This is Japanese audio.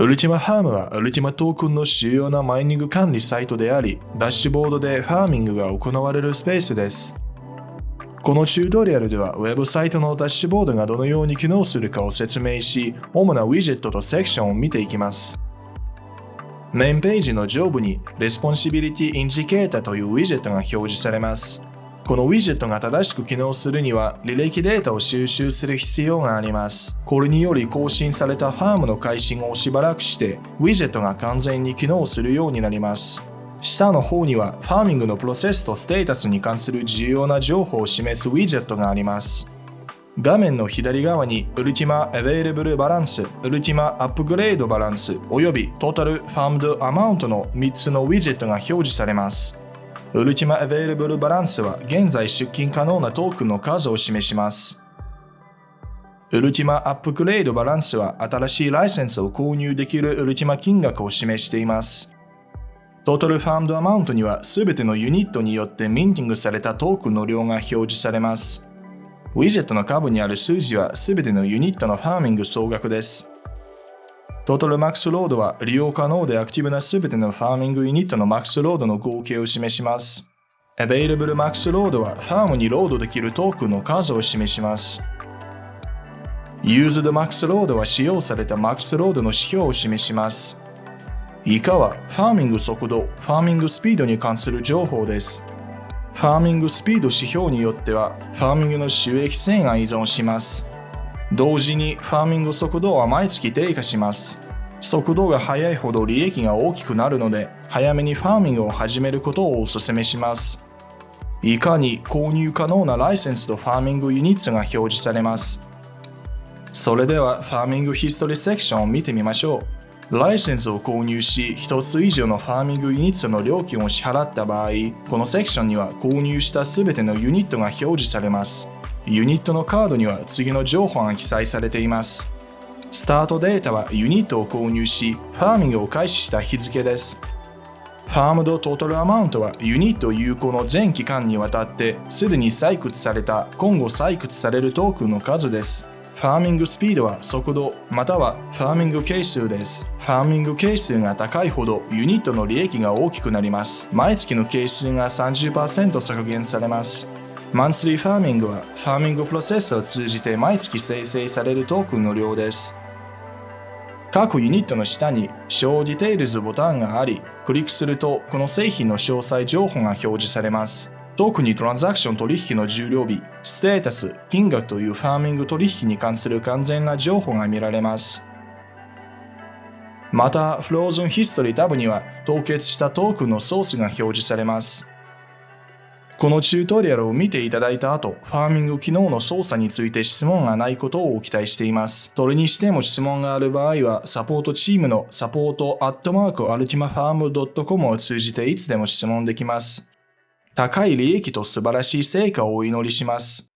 ウルティマファームはウルティマトークンの主要なマイニング管理サイトであり、ダッシュボードでファーミングが行われるスペースです。このチュートリアルでは、ウェブサイトのダッシュボードがどのように機能するかを説明し、主なウィジェットとセクションを見ていきます。メインページの上部に Responsibility Indicator というウィジェットが表示されます。このウィジェットが正しく機能するには履歴データを収集する必要があります。これにより更新されたファームの開始後をしばらくしてウィジェットが完全に機能するようになります。下の方にはファーミングのプロセスとステータスに関する重要な情報を示すウィジェットがあります。画面の左側に Ultima Available Balance、Ultima Upgrade Balance および Total Farmed Amount の3つのウィジェットが表示されます。Ultima Available Balance は現在出金可能なトークンの数を示します。Ultima Upgrade Balance は新しいライセンスを購入できる Ultima 金額を示しています。Total Farmed Amount にはすべてのユニットによって minting されたトークンの量が表示されます。ウィジェットの下部にある数字はすべてのユニットの farming 総額です。 Total Max Load は利用可能でアクティブなすべての farming ユニットの Max Load の合計を示します。Available Max ロードはファームにロードできるトークンの数を示します。Used Max ロードは使用された Max ロードの指標を示します。以下はファーミング速度、ファーミングスピードに関する情報です。ファーミングスピード指標によっては、ファーミングの収益性が依存します。同時に、ファーミング速度は毎月低下します。速度が速いほど利益が大きくなるので、早めにファーミングを始めることをお勧めします。いかに購入可能なライセンスとファーミングユニッツが表示されます。それでは、ファーミングヒストリーセクションを見てみましょう。ライセンスを購入し、1つ以上のファーミングユニットの料金を支払った場合、このセクションには購入した全てのユニットが表示されます。ユニットのカードには次の情報が記載されています。スタートデータはユニットを購入し、ファーミングを開始した日付です。ファームドトータルアマウントはユニット有効の全期間にわたってすでに採掘された今後採掘されるトークンの数です。Farming Speed は速度または farming 係数です。 farming 係数が高いほどユニットの利益が大きくなります。毎月の係数が30%削減されます。 Monthly Farming は farming プロセスを通じて毎月生成されるトークンの量です。各ユニットの下に Show Details ボタンがあり、クリックするとこの製品の詳細情報が表示されます。特にトランザクション取引の終了日、ステータス、金額という farming 取引に関する完全な情報が見られます。また、フローズンヒストリータブには凍結したトークンのソースが表示されます。このチュートリアルを見ていただいた後、ファーミング機能の操作について質問がないことを期待しています。それにしても質問がある場合は、サポートチームのサポートアットマークアルティマファーム .com を通じていつでも質問できます。高い利益と素晴らしい成果をお祈りします。